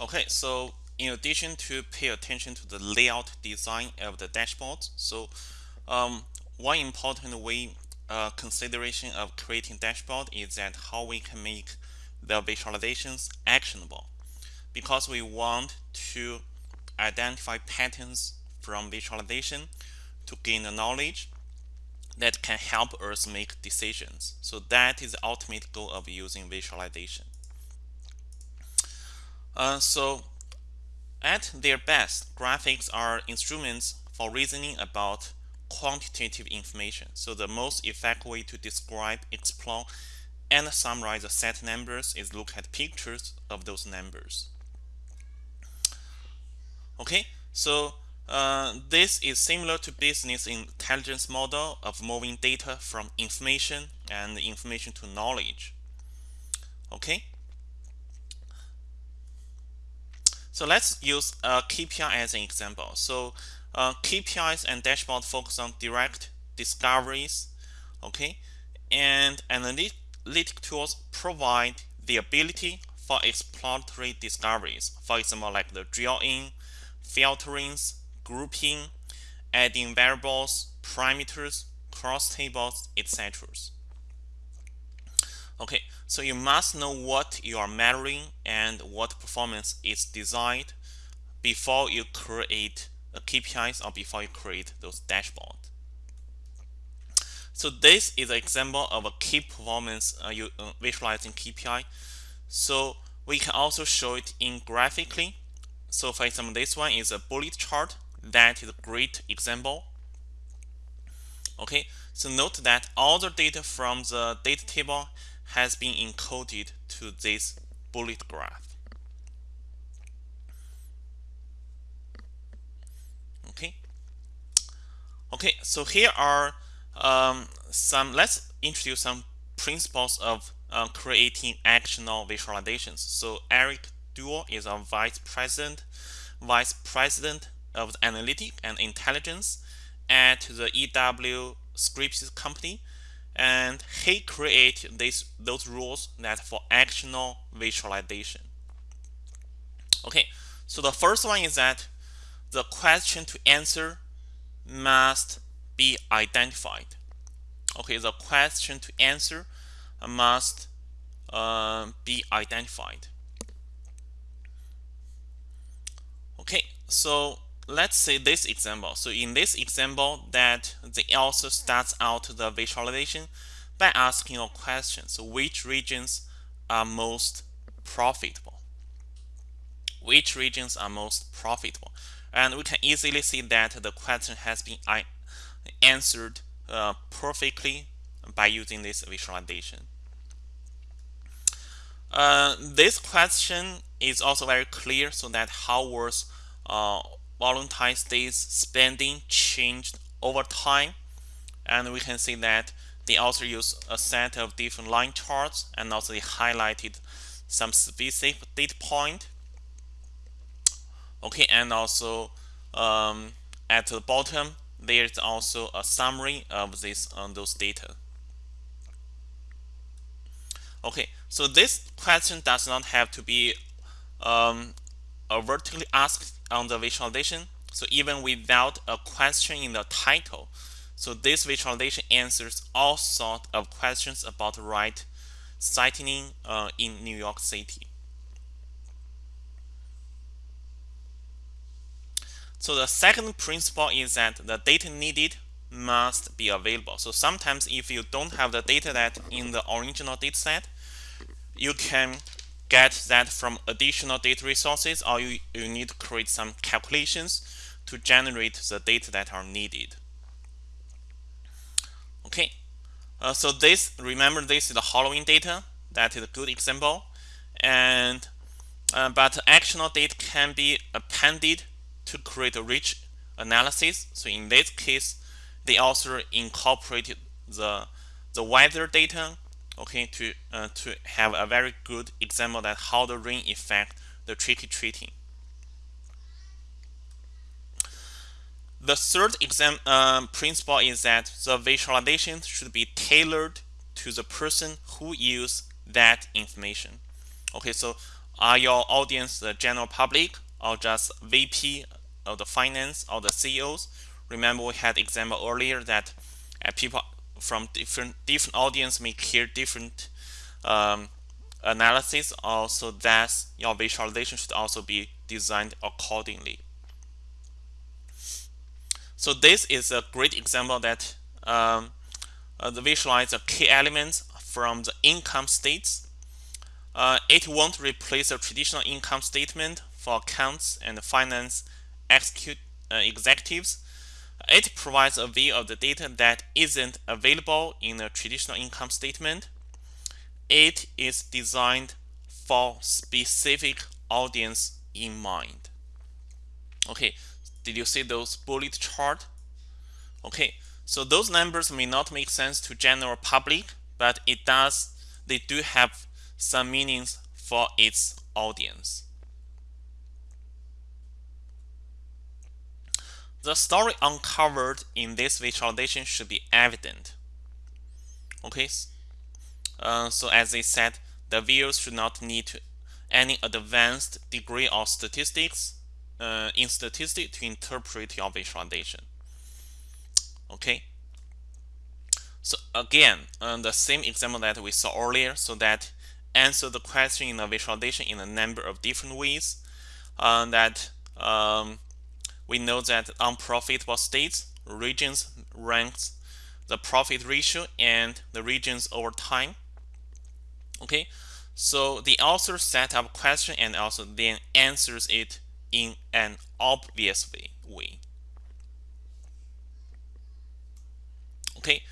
Okay, so in addition to pay attention to the layout design of the dashboard, so um, one important way uh, consideration of creating dashboard is that how we can make the visualizations actionable because we want to identify patterns from visualization to gain the knowledge that can help us make decisions. So that is the ultimate goal of using visualization. Uh, so at their best, graphics are instruments for reasoning about quantitative information. So the most effective way to describe, explore, and summarize a set numbers is look at pictures of those numbers. Okay, so uh, this is similar to business intelligence model of moving data from information and information to knowledge. Okay. So let's use a KPI as an example. So uh, KPIs and dashboard focus on direct discoveries. Okay. And analytic tools provide the ability for exploratory discoveries. For example, like the drill in, filterings, grouping, adding variables, parameters, cross tables, etc. Okay, so you must know what you are measuring and what performance is designed before you create a KPIs or before you create those dashboards. So this is an example of a key performance uh, you uh, visualizing KPI. So we can also show it in graphically. So for example, this one is a bullet chart that is a great example. Okay, so note that all the data from the data table has been encoded to this bullet graph. Okay. Okay, so here are um, some, let's introduce some principles of uh, creating actionable visualizations. So Eric Duo is our vice president, vice president of the analytic and intelligence at the EW Scripps company and he created this those rules that for actional visualization. Okay so the first one is that the question to answer must be identified. Okay the question to answer must uh, be identified. Okay so let's say this example. So in this example that they also starts out the visualization by asking a question. So which regions are most profitable? Which regions are most profitable? And we can easily see that the question has been answered uh, perfectly by using this visualization. Uh, this question is also very clear so that how was uh, Valentine's Day's spending changed over time. And we can see that they also use a set of different line charts and also they highlighted some specific data point. Okay, and also um, at the bottom, there's also a summary of this on those data. Okay, so this question does not have to be um, vertically asked on the visualization. So even without a question in the title, so this visualization answers all sorts of questions about right sightseeing uh, in New York City. So the second principle is that the data needed must be available. So sometimes if you don't have the data that in the original data set, you can get that from additional data resources or you, you need to create some calculations to generate the data that are needed. Okay, uh, so this, remember this is the Halloween data. That is a good example. And uh, but actionable data can be appended to create a rich analysis. So in this case, they also incorporated the the weather data okay to uh, to have a very good example that how the rain affect the tricky treating the third exam um, principle is that the visualization should be tailored to the person who use that information okay so are your audience the general public or just VP of the finance or the CEOs? Remember we had example earlier that uh, people from different different audience may hear different um, analysis. Also, that your visualization should also be designed accordingly. So this is a great example that um, uh, the visualize the key elements from the income states. Uh, it won't replace a traditional income statement for accounts and finance execute, uh, executives. It provides a view of the data that isn't available in a traditional income statement. It is designed for specific audience in mind. Okay, did you see those bullet chart? Okay, so those numbers may not make sense to general public, but it does they do have some meanings for its audience. The story uncovered in this visualization should be evident. Okay, uh, so as I said, the viewers should not need any advanced degree of statistics uh, in statistics to interpret your visualization. Okay. So again, uh, the same example that we saw earlier, so that answer the question in the visualization in a number of different ways. Uh, that um, we know that unprofitable states, regions ranks the profit ratio and the regions over time. Okay, so the author set up a question and also then answers it in an obvious way. Okay,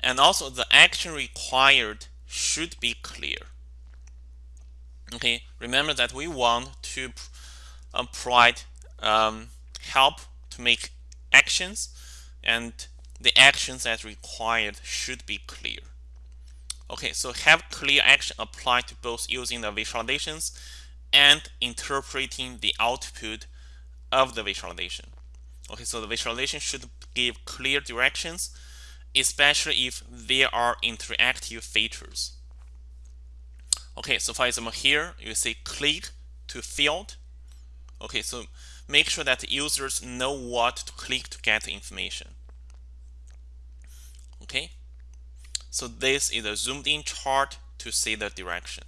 and also the action required should be clear. Okay, remember that we want to uh, provide um, help to make actions and the actions as required should be clear. Okay, so have clear action applied to both using the visualizations and interpreting the output of the visualization. Okay, so the visualization should give clear directions, especially if there are interactive features. Okay, so for example here, you say click to field. Okay, so make sure that users know what to click to get information. Okay, so this is a zoomed in chart to see the direction.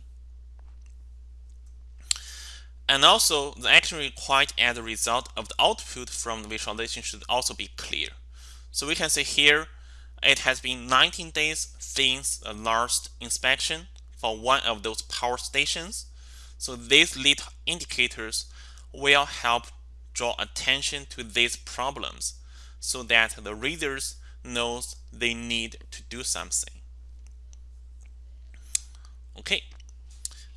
And also, the action required as a result of the output from the visualization should also be clear. So we can see here, it has been 19 days since the last inspection for one of those power stations. So these lead indicators will help draw attention to these problems so that the readers knows they need to do something. Okay.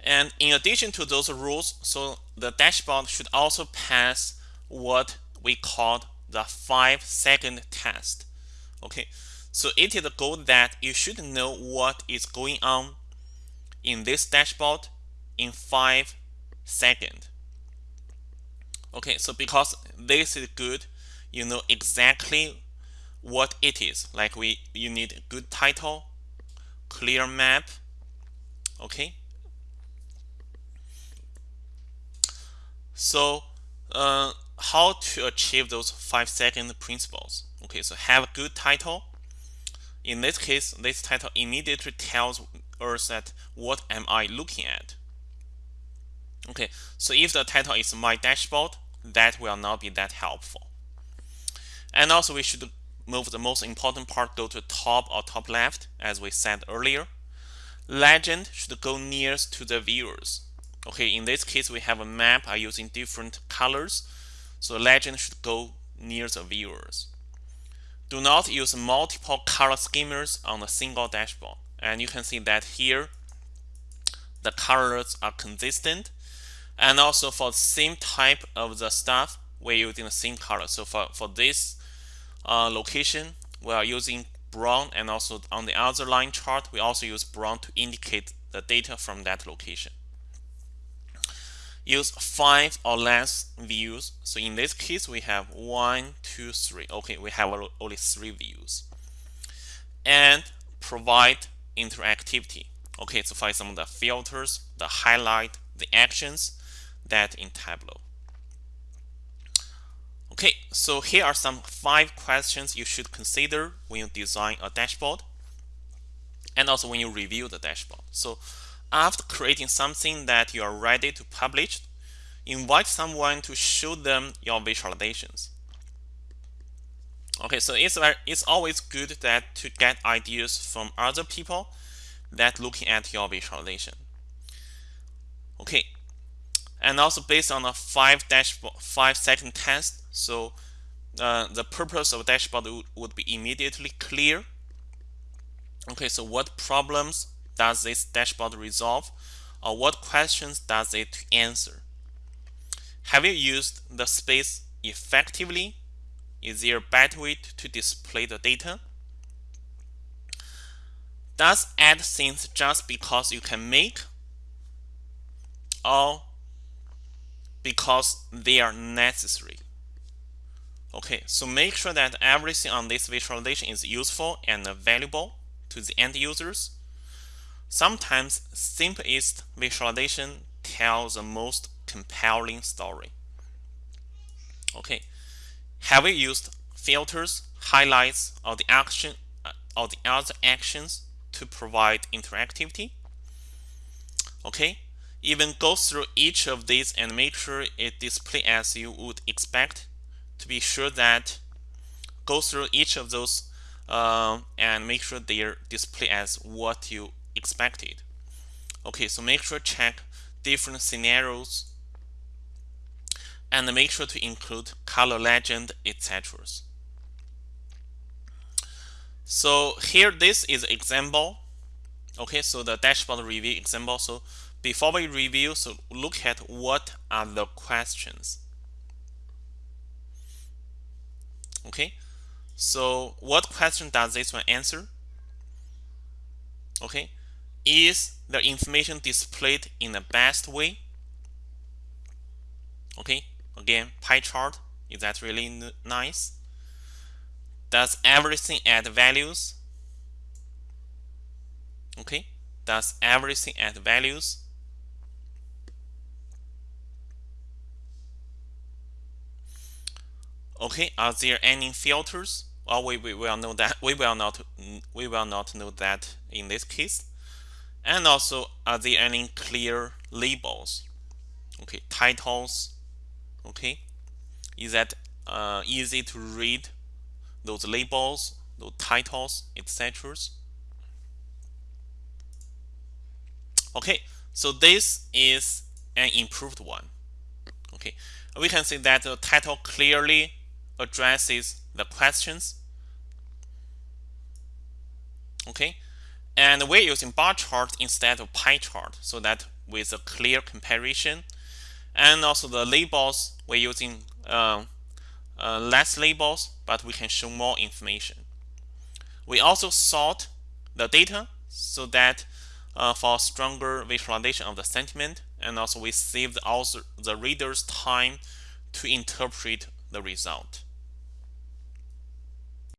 And in addition to those rules, so the dashboard should also pass what we call the five second test. Okay, so it is a goal that you should know what is going on in this dashboard in five seconds. Okay, so because this is good, you know exactly what it is. Like we, you need a good title, clear map. Okay, So uh, how to achieve those five second principles? Okay, so have a good title. In this case, this title immediately tells us that what am I looking at? Okay, so if the title is my dashboard, that will not be that helpful. And also we should move the most important part go to top or top left as we said earlier. Legend should go nearest to the viewers. Okay, in this case, we have a map are using different colors. So legend should go near the viewers. Do not use multiple color schemas on a single dashboard. And you can see that here, the colors are consistent. And also for the same type of the stuff, we're using the same color. So for, for this uh, location, we are using brown and also on the other line chart, we also use brown to indicate the data from that location use five or less views. So in this case, we have one, two, three. Okay, we have only three views. And provide interactivity. Okay, so for example, the filters, the highlight, the actions that in Tableau. Okay, so here are some five questions you should consider when you design a dashboard and also when you review the dashboard. So after creating something that you are ready to publish, invite someone to show them your visualizations. Okay, so it's it's always good that to get ideas from other people that looking at your visualization. Okay, and also based on a five dashboard five second test, so uh, the purpose of dashboard would be immediately clear. Okay, so what problems does this dashboard resolve, or what questions does it answer? Have you used the space effectively is there a better way to display the data? Does add things just because you can make or because they are necessary? Okay, so make sure that everything on this visualization is useful and valuable to the end users. Sometimes simplest visualization tells the most compelling story. Okay, have we used filters, highlights, or the action or the other actions to provide interactivity? Okay, even go through each of these and make sure it display as you would expect to be sure that go through each of those uh, and make sure they are display as what you expected. Okay, so make sure check different scenarios and make sure to include color legend, etc. So here this is example. Okay, so the dashboard review example. So before we review, so look at what are the questions. Okay, so what question does this one answer? Okay, is the information displayed in the best way? Okay, Again, pie chart, is that really nice? Does everything add values? Okay, does everything add values? Okay, are there any filters? Well, we, we will know that we will not we will not know that in this case. And also, are there any clear labels? Okay, titles, okay is that uh, easy to read those labels those titles etc okay so this is an improved one okay we can see that the title clearly addresses the questions. Okay? And we're using bar chart instead of pie chart so that with a clear comparison. And also the labels we're using uh, uh, less labels but we can show more information. We also sort the data so that uh, for stronger visualization of the sentiment and also we save the, also the reader's time to interpret the result